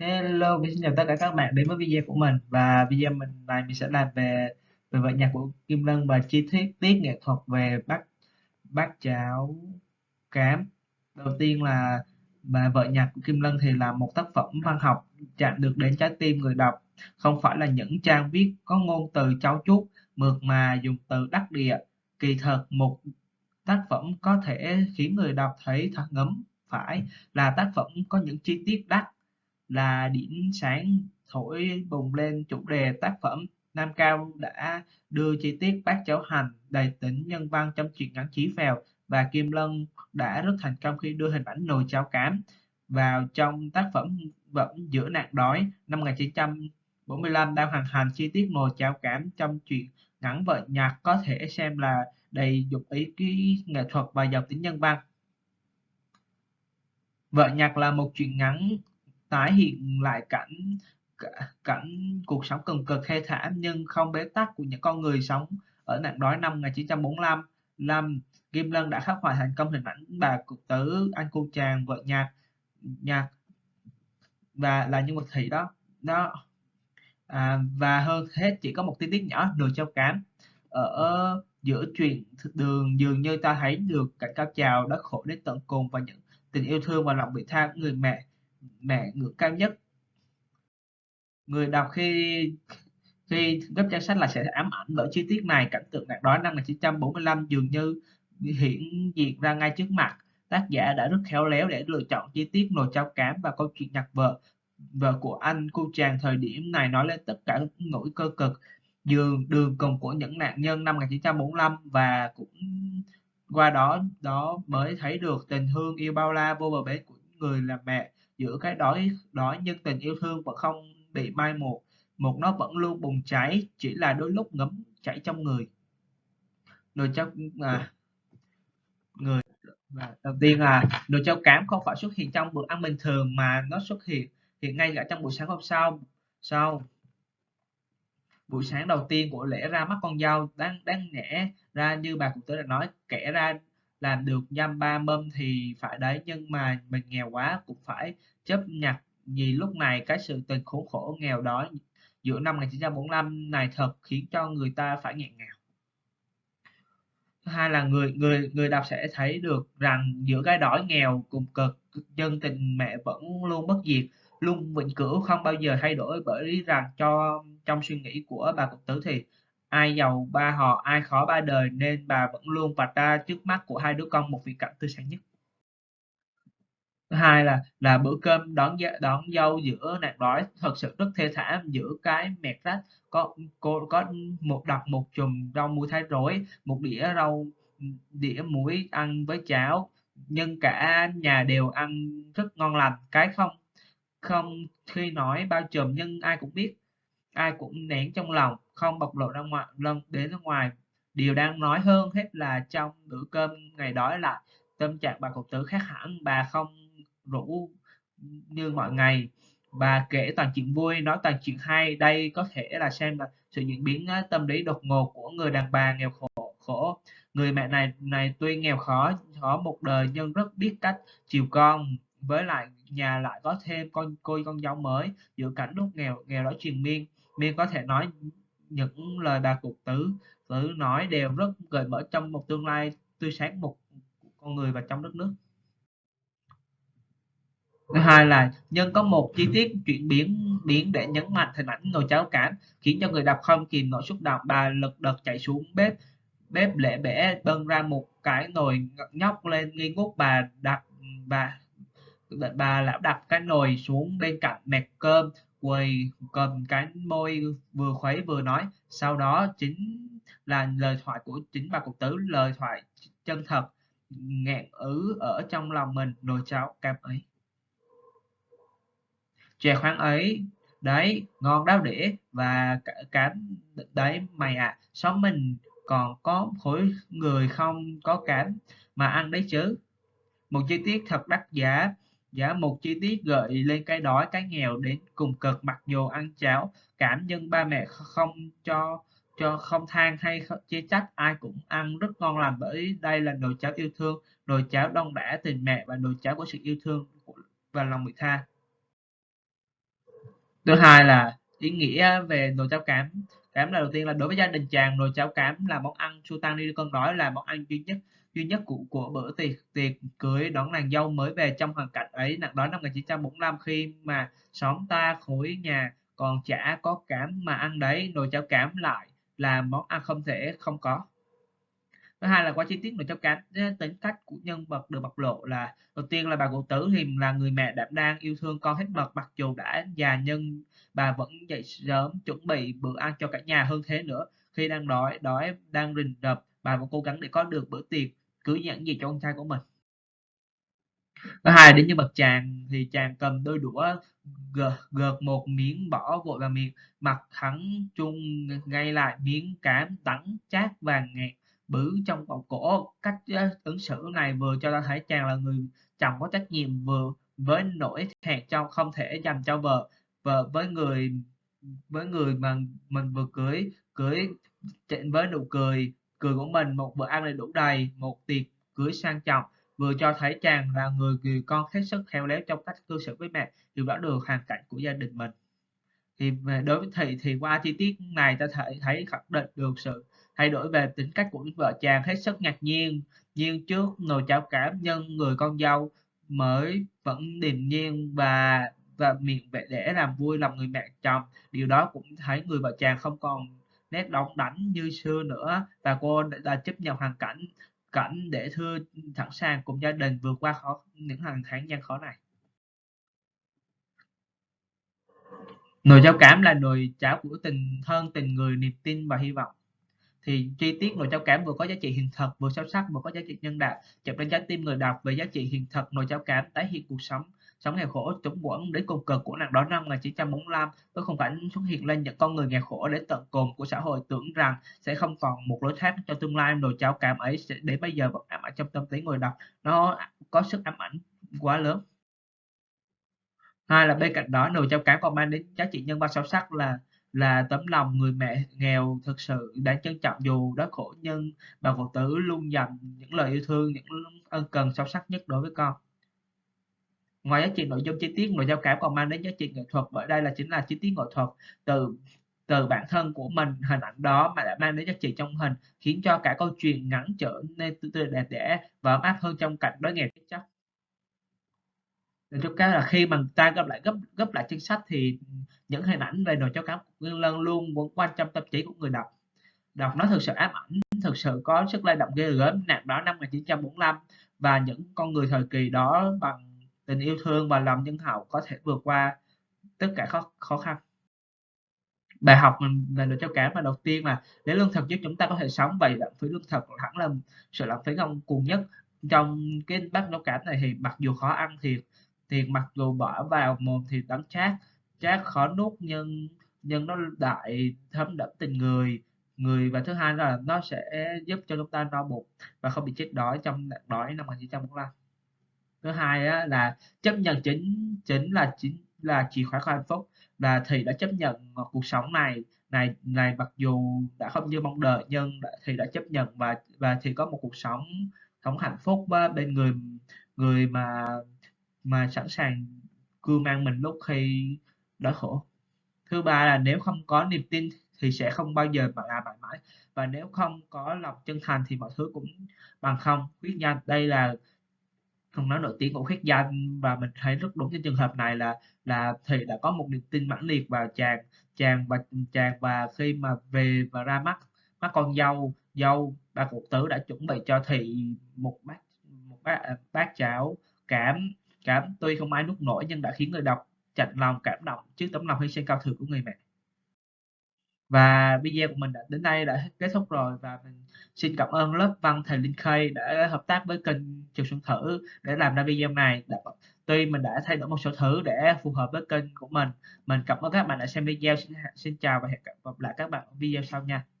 Hello, mình xin chào tất cả các bạn đến với video của mình và video mình này mình sẽ làm về về vở nhạc của Kim Lân và chi tiết tiết nghệ thuật về bát bát cháo cám. Đầu tiên là và vở nhạc của Kim Lân thì là một tác phẩm văn học chạm được đến trái tim người đọc, không phải là những trang viết có ngôn từ trau chuốt mượt mà dùng từ đắc địa. Kỳ thật một tác phẩm có thể khiến người đọc thấy thật ngấm phải là tác phẩm có những chi tiết đắt là điểm sáng thổi bùng lên chủ đề tác phẩm. Nam Cao đã đưa chi tiết bát cháo hành, đầy tính nhân văn trong truyện ngắn Chí Phèo và Kim Lân đã rất thành công khi đưa hình ảnh nồi cháo cám vào trong tác phẩm Vẫn giữa nạn đói năm 1945 đang hoàn thành chi tiết nồi cháo cám trong truyện ngắn vợ nhạc, có thể xem là đầy dục ý ký nghệ thuật và giàu tính nhân văn. Vợ nhạc là một truyện ngắn tái hiện lại cảnh cảnh cuộc sống cần cực thê thảm nhưng không bế tắc của những con người sống ở nạn đói năm 1945. Lâm Kim Lân đã khắc họa thành công hình ảnh bà cụ tử, anh cô chàng, vợ nhạc, nhạc và là nhân vật thị đó. đó à, và hơn hết chỉ có một tin tiết nhỏ được châu cám ở giữa chuyện đường dường như ta thấy được cảnh cao trào đã khổ đến tận cùng và những tình yêu thương và lòng vị tha của người mẹ mẹ ngưỡng cao nhất. Người đọc khi khi gấp trang sách là sẽ ám ảnh bởi chi tiết này, cảnh tượng nạn đó năm 1945 dường như hiện diện ra ngay trước mặt. Tác giả đã rất khéo léo để lựa chọn chi tiết nồi cháo cám và câu chuyện nhặt vợ vợ của anh cô chàng thời điểm này nói lên tất cả nỗi cơ cực giường đường cùng của những nạn nhân năm 1945 và cũng qua đó đó mới thấy được tình thương yêu bao la vô bờ bến của người làm mẹ giữa cái đói đói nhưng tình yêu thương vẫn không bị mai một. Một nó vẫn luôn bùng cháy chỉ là đôi lúc ngấm chảy trong người. Nồi cháo à, người và đầu tiên là nồi cháo cám không phải xuất hiện trong bữa ăn bình thường mà nó xuất hiện hiện ngay cả trong buổi sáng hôm sau. Sau buổi sáng đầu tiên của lễ ra mắt con dâu đáng đáng nhẽ ra như bà cụ tứ đã nói kẻ ra làm được dăm ba mâm thì phải đấy, nhưng mà mình nghèo quá cũng phải chấp nhận. Vì lúc này cái sự tình khốn khổ nghèo đói giữa năm 1945 này thật khiến cho người ta phải nghẹn ngào. Thứ hai là người người người đọc sẽ thấy được rằng giữa cái đói nghèo cùng cực, dân tình mẹ vẫn luôn bất diệt, luôn vĩnh cửu, không bao giờ thay đổi bởi lý rằng cho, trong suy nghĩ của bà cục tử thì ai giàu, ba họ, ai khó, ba đời, nên bà vẫn luôn vạch ra trước mắt của hai đứa con một vị cảnh tươi sáng nhất. Thứ hai là là bữa cơm đón đón dâu giữa nạn đói, thật sự rất thê thảm, giữa cái mẹt rách, có, cô, có một đặt một chùm rau muối thái rối, một đĩa rau, đĩa muối ăn với cháo, nhưng cả nhà đều ăn rất ngon lành. Cái không không khi nói bao trùm nhưng ai cũng biết, ai cũng nén trong lòng không bộc lộ ra ngoài lần đến ra ngoài. Điều đang nói hơn hết là trong bữa cơm ngày đói là tâm trạng bà cục tử khác hẳn, bà không rủ như mọi ngày. Bà kể toàn chuyện vui, nói toàn chuyện hay, đây có thể là xem là sự diễn biến tâm lý đột ngột của người đàn bà nghèo khổ khổ. Người mẹ này này tuy nghèo khó khó một đời nhưng rất biết cách chiều con. Với lại, nhà lại có thêm con, cô con dâu mới, giữa cảnh lúc nghèo nghèo đó truyền miên. Miên có thể nói những lời bà cục tử tử nói đều rất gợi mở trong một tương lai tươi sáng một con người và trong đất nước. Thứ hai là nhân có một chi tiết chuyển biến biến để nhấn mạnh hình ảnh nồi cháo cản khiến cho người đọc không kìm nổi xúc động. Bà lật đật chạy xuống bếp bếp lễ bể bưng ra một cái nồi nhóc lên nghi ngút. Bà đặt, bà bà lão đặt cái nồi xuống bên cạnh mẹt cơm quầy cầm cái môi vừa khuấy vừa nói. Sau đó chính là lời thoại của, chính bà cục tứ, lời thoại chân thật, nghẹn ứ ở trong lòng mình. Nồi cháo cam ấy. Chè khoáng ấy. Đấy, ngon đáo đĩa và cám đấy mày à xóm mình còn có khối người không có cám mà ăn đấy chứ. Một chi tiết thật đắt giá giá một chi tiết gợi lên cái đói, cái nghèo đến cùng cực, mặc dù ăn cháo, cảm nhưng ba mẹ không cho cho không than hay chê trách, ai cũng ăn rất ngon lành. Bởi đây là nồi cháo yêu thương, nồi cháo đông đả tình mẹ và nồi cháo của sự yêu thương và lòng vị tha. Thứ hai là ý nghĩa về nồi cháo cảm cám là đầu tiên là đối với gia đình chàng nồi cháo cám là món ăn su tăng đi, con đói là món ăn duy nhất duy nhất của của bữa tiệc tiệc cưới đón nàng dâu mới về trong hoàn cảnh ấy. Nặng đó năm 1945 khi mà xóm ta khối nhà còn chả có cám mà ăn đấy nồi cháo cám lại là món ăn không thể không có thứ hai là qua chi tiết nội trong cánh. Tính cách của nhân vật được bộc lộ là đầu tiên là bà cụ tử thì là người mẹ đảm đang yêu thương con hết mực mặc dù đã già nhưng bà vẫn dậy sớm chuẩn bị bữa ăn cho cả nhà hơn thế nữa. Khi đang đói đói đang rình rập bà vẫn cố gắng để có được bữa tiệc cưới dẫn gì cho con trai của mình. Thứ hai đến như bậc chàng thì chàng cầm đôi đũa gợt, gợt một miếng bỏ vội vào miệng mặt hắn chung ngay lại miếng cám đắng chát vàng ngẹt bử trong vòng cổ. Cách ờ, ứng xử này vừa cho ta thấy chàng là người chồng có trách nhiệm vừa với nỗi hẹn cho không thể dành cho vợ vợ với người với người mà mình vừa cưới cưới với nụ cười cười của mình. Một bữa ăn đầy đủ đầy, một tiệc cưới sang trọng, vừa cho thấy chàng là người người con hết sức khéo léo trong cách cư xử với mẹ, hiểu rõ được hoàn cảnh của gia đình mình. Thì đối với thị, thì qua chi tiết này ta thể, thấy khẳng định được sự thay đổi về tính cách của vợ chàng hết sức ngạc nhiên. Nhưng trước nồi cháo cảm nhân người con dâu mới vẫn điềm nhiên và và miệng vẻ để làm vui lòng người mẹ chồng, điều đó cũng thấy người vợ chàng không còn nét đóng đánh như xưa nữa và cô đã chấp nhận hoàn cảnh cảnh để thưa sẵn sàng cùng gia đình vượt qua khó, những hàng tháng gian khó này. Nồi cháo cảm là nồi cháo của tình thân, tình người, niềm tin và hy vọng thì chi tiết nồi cháo cám vừa có giá trị hiện thực, vừa sâu sắc, vừa có giá trị nhân đạo chạm đến trái tim người đọc về giá trị hiện thực nồi cháo cám tái hiện cuộc sống. Sống nghèo khổ, chống quẫn đến cùng cực của nạn đói năm 1945 với khung cảnh xuất hiện lên những con người nghèo khổ đến tận cùng của xã hội tưởng rằng sẽ không còn một lối thoát cho tương lai. Nồi cháo cám ấy sẽ đến bây giờ vẫn ám ảnh trong tâm trí người đọc. Nó có sức ám ảnh quá lớn. Hai là bên cạnh đó nồi cháo cám còn mang đến giá trị nhân văn sâu sắc là là tấm lòng người mẹ nghèo thực sự đáng trân trọng dù đói khổ nhưng bà cụ tử luôn dành những lời yêu thương, những ân cần sâu sắc nhất đối với con. Ngoài giá trị nội dung chi tiết, nội giao cảm còn mang đến giá trị nghệ thuật, bởi đây là chính là chi tiết nghệ thuật từ từ bản thân của mình. Hình ảnh đó mà đã mang đến giá trị trong hình khiến cho cả câu chuyện ngắn trở nên tươi đẹp đẽ và ấm áp hơn trong cảnh đối nghèo chết chóc cho cái là khi mà ta gấp lại gấp gấp lại chính sách thì những hình ảnh về nồi cháo cá Nguyên Lân luôn vẫn quan trong tâm trí của người đọc. Đọc nó thực sự ám ảnh, thực sự có sức lay động ghê gớm. Nạn đó năm 1945 và những con người thời kỳ đó bằng tình yêu thương và lòng nhân hậu có thể vượt qua tất cả khó, khó khăn. Bài học mình về được cho cám và đầu tiên là để lương thực giúp chúng ta có thể sống vậy lãng phí lương thực hẳn là sự lãng phí không cùng nhất. Trong cái bát nấu cám này thì mặc dù khó ăn thiệt thì mặc dù bỏ vào mồm thì đắng chát chát khó nuốt nhưng nhưng nó đại thấm đẫm tình người. Người và thứ hai là nó sẽ giúp cho chúng ta no bụng và không bị chết đói trong nạn đói năm 1945 thứ hai á, là chấp nhận chính chính là chính là chìa khóa của hạnh phúc là thì đã chấp nhận cuộc sống này. Này này mặc dù đã không như mong đợi nhưng đã, thì đã chấp nhận và và thì có một cuộc sống sống hạnh phúc bên người người mà mà sẵn sàng cưu mang mình lúc khi đói khổ. Thứ ba là nếu không có niềm tin thì sẽ không bao giờ mà làm mãi mãi. Và nếu không có lòng chân thành thì mọi thứ cũng bằng không. Quyết nhanh đây là không nói nổi tiếng của khuyết danh và mình thấy rất đúng cái trường hợp này là là thì đã có một niềm tin mãnh liệt vào chàng chàng và chàng và khi mà về và ra mắt mắt con dâu dâu ba cụ tứ đã chuẩn bị cho thị một bát một bát, bát cháo cảm cảm tuy không ai nuốt nổi nhưng đã khiến người đọc chạnh lòng cảm động trước tấm lòng hy sinh cao thượng của người mẹ. Và video của mình đã đến đây đã kết thúc rồi và mình xin cảm ơn lớp văn thầy Linh Khê đã hợp tác với kênh Trường Xuân Thử để làm ra video này. Tuy mình đã thay đổi một số thứ để phù hợp với kênh của mình. Mình cảm ơn các bạn đã xem video. Xin, xin chào và hẹn gặp lại các bạn ở video sau nha.